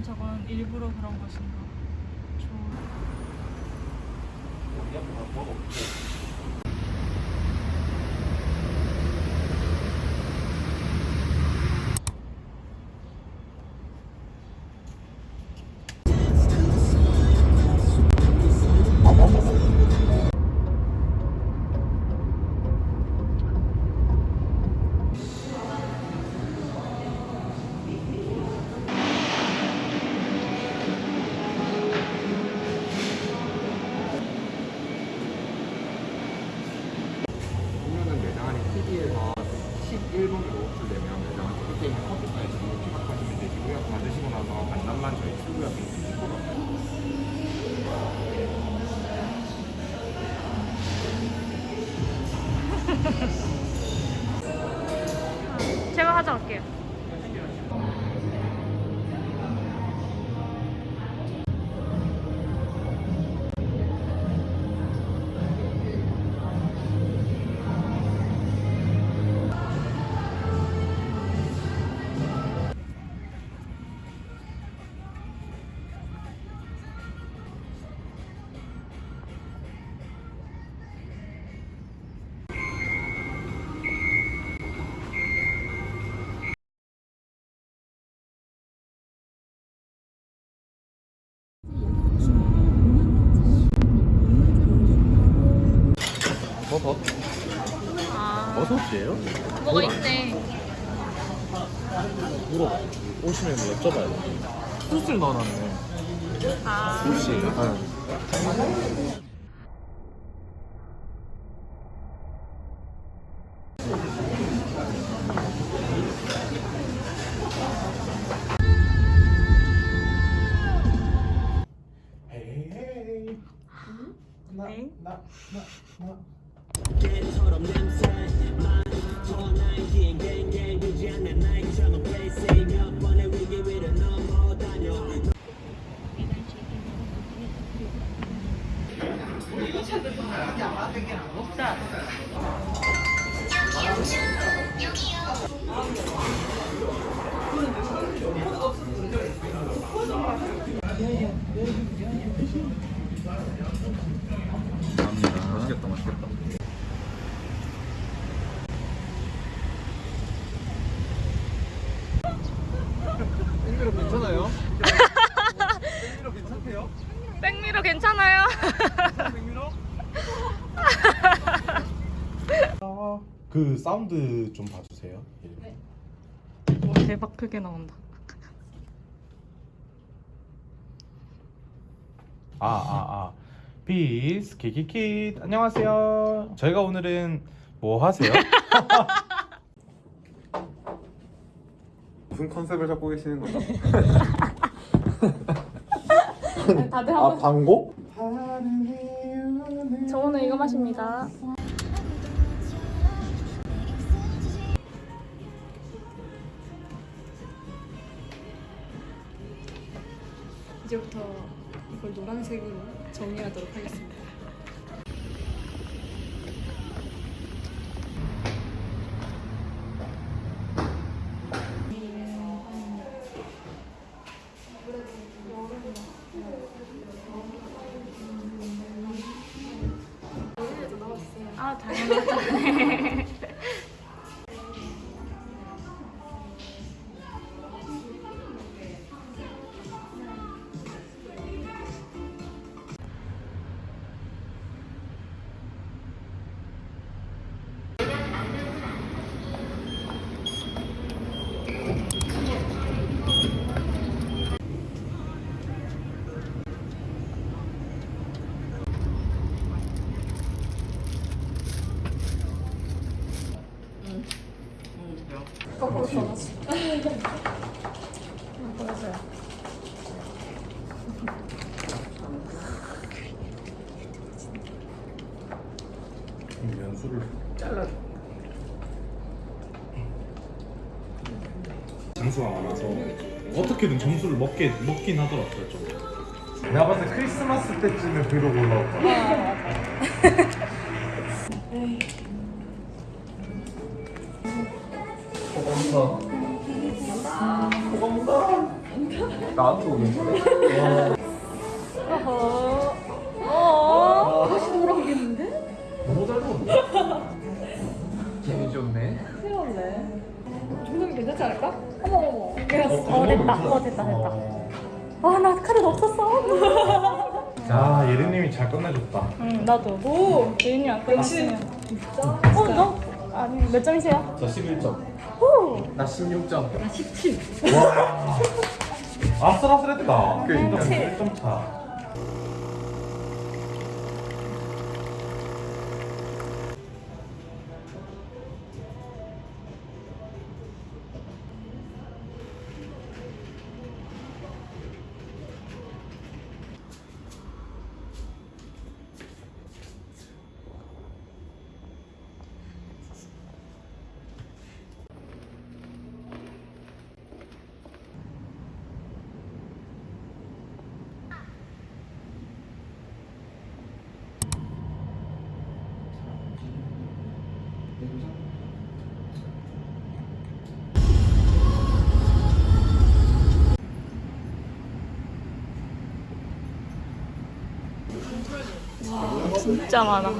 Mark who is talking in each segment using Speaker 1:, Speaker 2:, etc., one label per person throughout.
Speaker 1: 과연 저건 일부러 그런 것인가? 좋은. 아,
Speaker 2: 버섯이에요?
Speaker 1: 뭐가 있네.
Speaker 2: 물어 오시면 여쭤봐야 돼. 소스를 넣어놨네.
Speaker 1: 아,
Speaker 2: 소스. 헤 맛있겠다, 맛있겠다. 땡미로 괜찮아요? 땡미로 괜찮대요?
Speaker 1: 백미러 괜찮아요?
Speaker 2: 땡미로? 그 사운드 좀 봐주세요.
Speaker 1: 오, 대박 크게 나온다.
Speaker 3: 아, 아, 아. 비스 키키키 안녕하세요. 저희가 오늘은 뭐 하세요?
Speaker 2: 무슨 컨셉을 잡고 계시는 거죠?
Speaker 1: 다들
Speaker 2: 아 광고?
Speaker 1: 저 오늘 이거 마십니다.
Speaker 4: 이제부터 이걸 노란색으로 정리하도록 하겠습니다
Speaker 2: 장수가 많아서 어떻게든 점수를 먹게 먹긴 하더라고요. 좀. 내가 봤을 때 크리스마스 때쯤에 브이로그 올라올 거야.
Speaker 5: 나한테 오겠는데?
Speaker 1: 됐다. 어 됐다 됐다. 아 나 카드 없었어.
Speaker 2: 야 예린님이 잘 끝내줬다.
Speaker 1: 응 나도. 오. 예인이 안 끝났으면.
Speaker 4: 진짜?
Speaker 1: 어 너? 아니 몇 점이세요?
Speaker 5: 저 11점.
Speaker 1: 오.
Speaker 5: 나 16점.
Speaker 4: 나 17.
Speaker 2: 와 아슬아슬했다.
Speaker 5: 그러니까.
Speaker 2: 1점 차.
Speaker 1: 진짜 많아.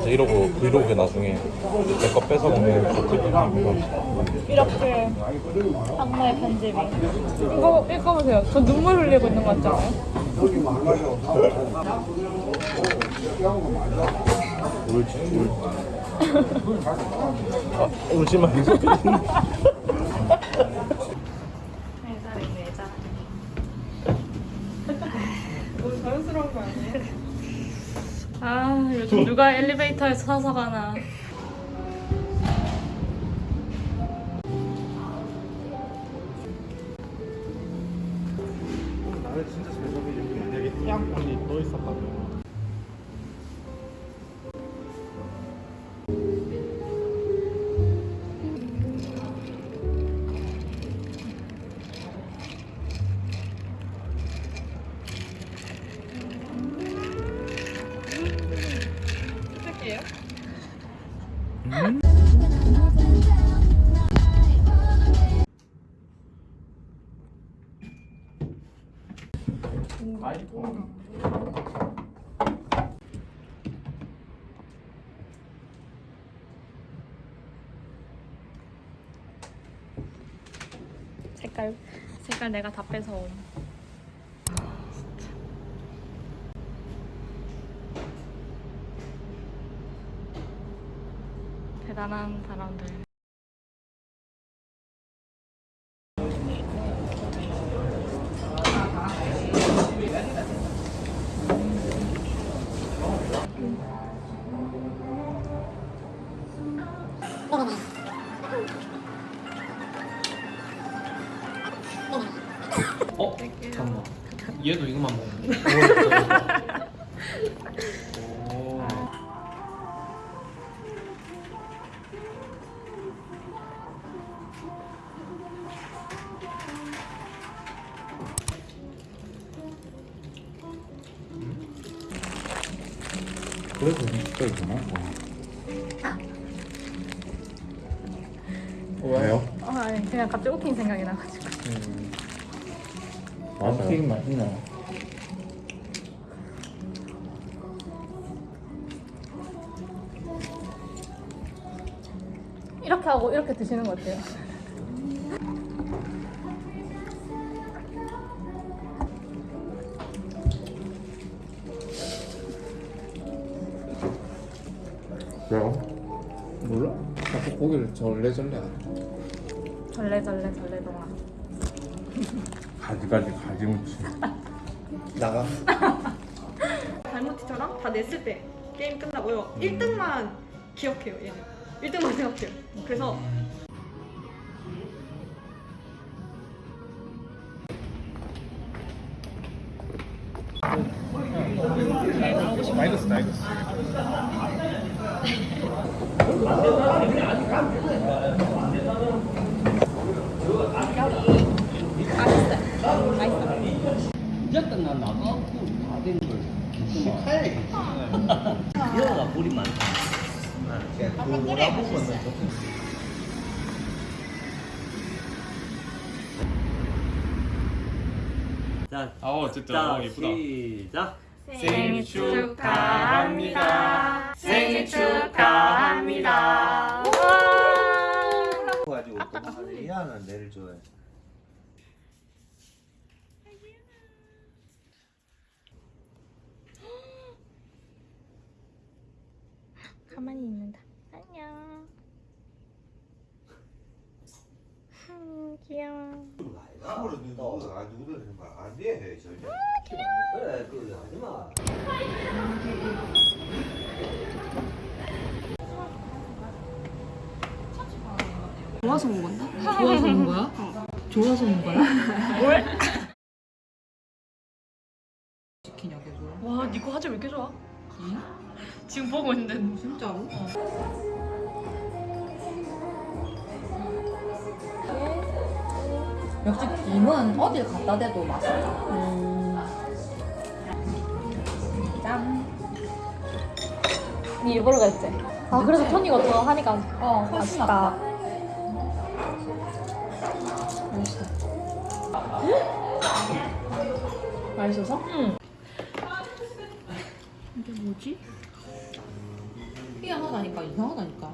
Speaker 2: 이제 이러고 브이로그에 나중에 내 거 뺏어 먹는 버티기
Speaker 1: 이렇게 악마의 편집이. 이거 읽어보세요. 저 눈물 흘리고 있는 거 같잖아요.
Speaker 2: 울지 울. 아, 울지 마.
Speaker 4: 아
Speaker 1: 요즘 누가 엘리베이터에서 서서 가나. 색깔 색깔 내가 다 뺏어옴. 대단한 사람들.
Speaker 6: 어? 잠깐만 얘도 이거만 먹는
Speaker 5: 그래도 진짜 이구나. 왜요?
Speaker 1: 어, 아니 그냥 갑자기 웃긴 생각이 나가지고.
Speaker 5: 맞아요. 맛있네.
Speaker 1: 이렇게 하고 이렇게 드시는 거 어때요?
Speaker 5: 몰라. 자꾸 고기를 절레절레 하네.
Speaker 1: 절레절레 절레동아.
Speaker 2: 가지가지 가지무치.
Speaker 6: 나가.
Speaker 4: 달모티처럼 다 냈을 때 게임 끝나고요. 1등만 기억해요, 얘는. 1등만 생각해요. 그래서
Speaker 7: 난 나가고 다 되는 걸 시카야 여가 물이 많다 자,
Speaker 6: 아 어쨌든
Speaker 7: 자,
Speaker 6: 어, 예쁘다.
Speaker 7: 시작.
Speaker 1: 생일 축하합니다. 생일 축하합니다.
Speaker 7: 가지고 또 하는 내를 좋아해.
Speaker 1: 가만히 있는다. 안녕. 음, 귀여워.
Speaker 8: 안안 돼.
Speaker 7: 그래, 하지 마.
Speaker 4: 좋아서 온 건가? 좋아서 온 거야? 좋아서 온 거야? 치
Speaker 9: 역시 김은 어딜 갖다 대도 맛있다. 짠.
Speaker 1: 니 일부러 그랬지? 아, 그래서 토니가 더 하니까
Speaker 9: 어, 훨씬 낫다.
Speaker 1: 맛있어서? 응.
Speaker 9: 희한하다니까, 이상하다니까.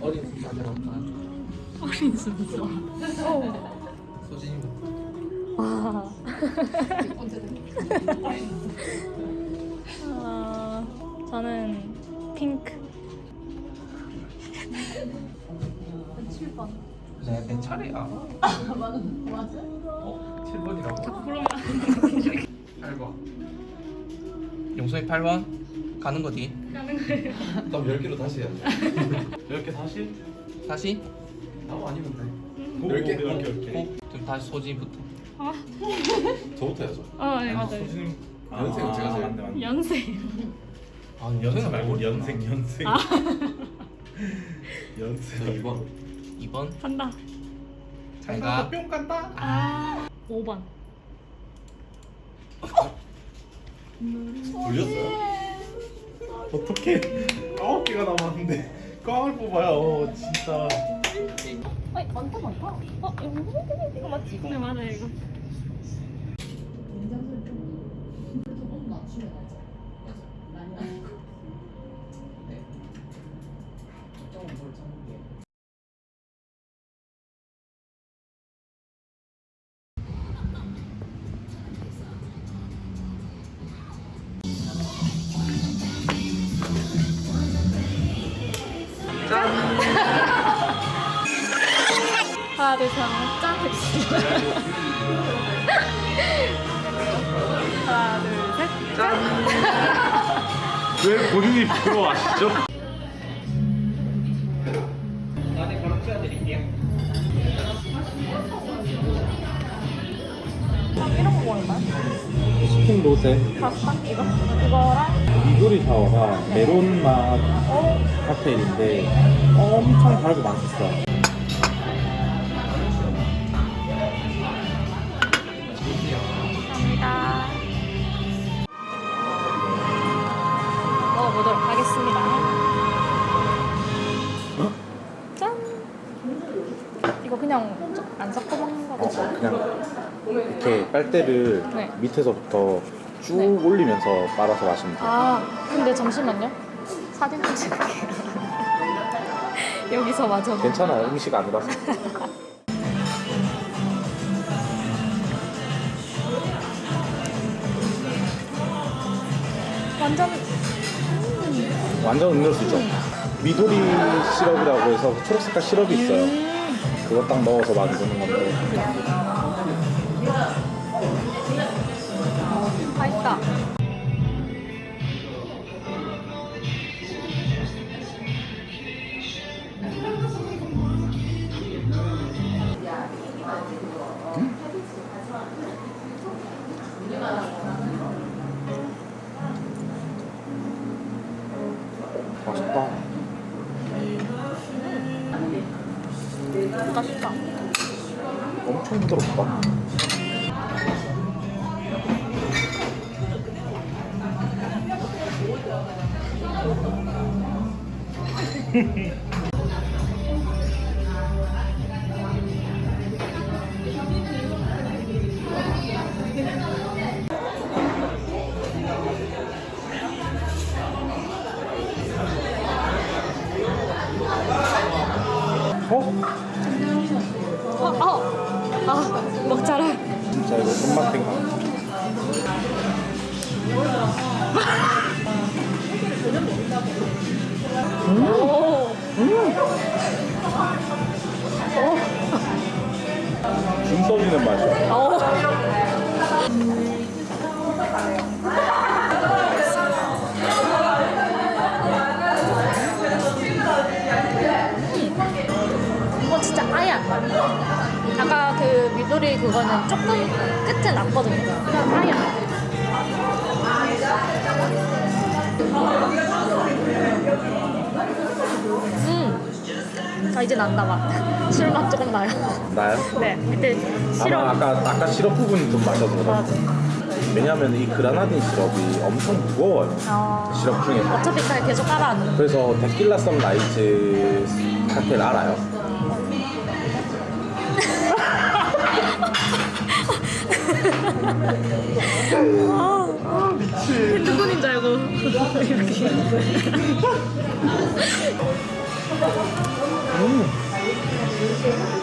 Speaker 6: 어린 숫자들 없나?
Speaker 1: 어린 순서.
Speaker 6: 소진이부터.
Speaker 1: 와. 어, 저는 핑크.
Speaker 6: 네, 내 차례야. 맞아, 맞아. 어, 7번이라고? 자꾸 그러면 8번. 용서이 8번 가는 거지.
Speaker 2: 그럼 10개로 다시 해야죠. 10개 다시?
Speaker 6: 다시.
Speaker 2: 나무 아니면 돼.
Speaker 6: 10개?
Speaker 2: 10개, 10개.
Speaker 6: 어, 그럼 다시 소진이부터.
Speaker 2: 저부터 해야죠.
Speaker 1: 어, 네, 맞아요.
Speaker 2: 소진님 연생 은 제가 제일 맞네, 맞네.
Speaker 1: 연세.
Speaker 6: 아,
Speaker 2: 연생 말고 연생, 연생. 연생.
Speaker 6: 2번. 2번.
Speaker 1: 간다.
Speaker 6: 잘 가.
Speaker 2: 뿅 간다.
Speaker 1: 아, 5번.
Speaker 2: 돌렸어요? 어떻게 아홉 개가 남았는데 꽝을 뽑아요 진짜
Speaker 1: 아이, 많다, 많다. 어, 이거, 이거 맞지? 네, 맞아요, 이거. 하나, 둘, 셋, 하면 짠! 하나, 둘, 셋.
Speaker 2: 왜 본인이 부러워하시죠?
Speaker 6: 안에 바로 씌워드릴게요.
Speaker 1: 이런 거 먹을까요?
Speaker 2: 치킨 로제
Speaker 1: 파스타? 이거? 이거랑
Speaker 2: 미구리 샤워가 메론 맛 칵테일인데 엄청 달고 맛있어 빨대를
Speaker 1: 네.
Speaker 2: 밑에서부터 쭉
Speaker 1: 네.
Speaker 2: 올리면서 빨아서 마시면 돼요.
Speaker 1: 아 근데 잠시만요. 사진 좀 찍을게요. 여기서 마저.
Speaker 2: 괜찮아요. 음식 아니라서.
Speaker 1: 완전
Speaker 2: 완전 음료수죠. 미도리 시럽이라고 해서 초록 색깔 시럽이 있어요. 그거 딱 넣어서 만드는 건데.
Speaker 1: 맛있다.
Speaker 2: 맛있다. 엄청 부드럽다.
Speaker 1: 아까 그 미도리 그거는 조금 끝에 났거든요. 그냥 아예 안 나. 음. 아 이제 난다 맛. 술맛 조금 나요.
Speaker 2: 나요?
Speaker 1: 네. 그때 시럽.
Speaker 2: 아까 아까 시럽 부분이 좀 맞아서 그런. 왜냐면 이 grenadine 시럽이 엄청 무거워요.
Speaker 1: 어.
Speaker 2: 시럽 중에서.
Speaker 1: 어차피 그냥 계속 깔아앉는.
Speaker 2: 그래서 데킬라 sunrise 칵테일 알아요?
Speaker 1: 아, 미치 핸드폰인 줄 알고 이렇게.
Speaker 2: 음.